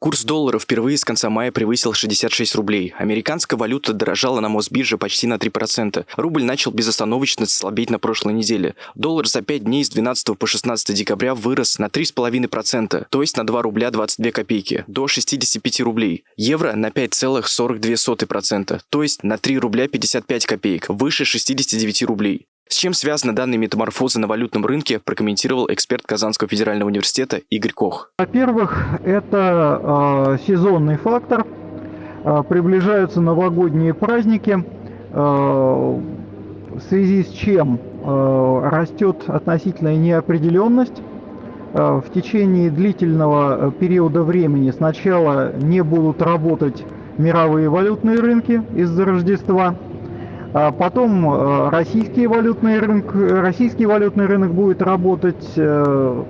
Курс доллара впервые с конца мая превысил 66 рублей. Американская валюта дорожала на Мосбирже почти на 3%. Рубль начал безостановочно слабеть на прошлой неделе. Доллар за 5 дней с 12 по 16 декабря вырос на 3,5%, то есть на 2 рубля 22 копейки, до 65 рублей. Евро на 5,42%, то есть на 3 рубля 55 копеек, выше 69 рублей. С чем связаны данные метаморфозы на валютном рынке, прокомментировал эксперт Казанского федерального университета Игорь Кох. Во-первых, это э, сезонный фактор. Э, приближаются новогодние праздники, э, в связи с чем э, растет относительная неопределенность. Э, в течение длительного периода времени сначала не будут работать мировые валютные рынки из-за Рождества – потом э, российский валютный рынок, российский валютный рынок будет работать э,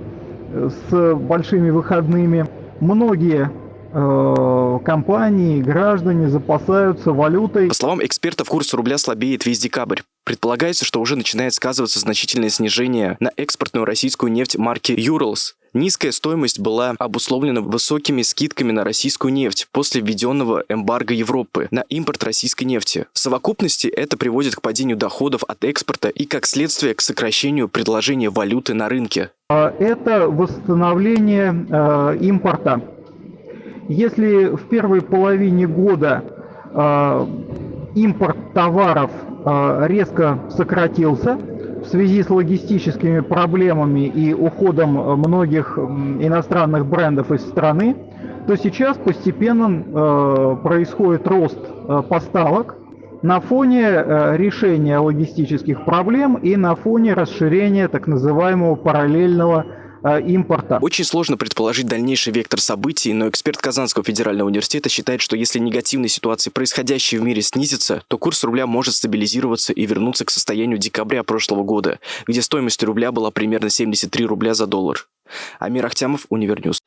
с большими выходными. Многие э, компании, граждане запасаются валютой. По словам экспертов, курс рубля слабеет весь декабрь. Предполагается, что уже начинает сказываться значительное снижение на экспортную российскую нефть марки Urals. Низкая стоимость была обусловлена высокими скидками на российскую нефть после введенного эмбарго Европы на импорт российской нефти. В совокупности это приводит к падению доходов от экспорта и, как следствие, к сокращению предложения валюты на рынке. А, это восстановление э, импорта. Если в первой половине года э, импорт товаров э, резко сократился, в связи с логистическими проблемами и уходом э, многих иностранных брендов из страны, то сейчас постепенно э, происходит рост э, поставок на фоне решения логистических проблем и на фоне расширения так называемого параллельного импорта. Очень сложно предположить дальнейший вектор событий, но эксперт Казанского федерального университета считает, что если негативные ситуации, происходящие в мире, снизятся, то курс рубля может стабилизироваться и вернуться к состоянию декабря прошлого года, где стоимость рубля была примерно 73 рубля за доллар. Амир Ахтямов, Универ News.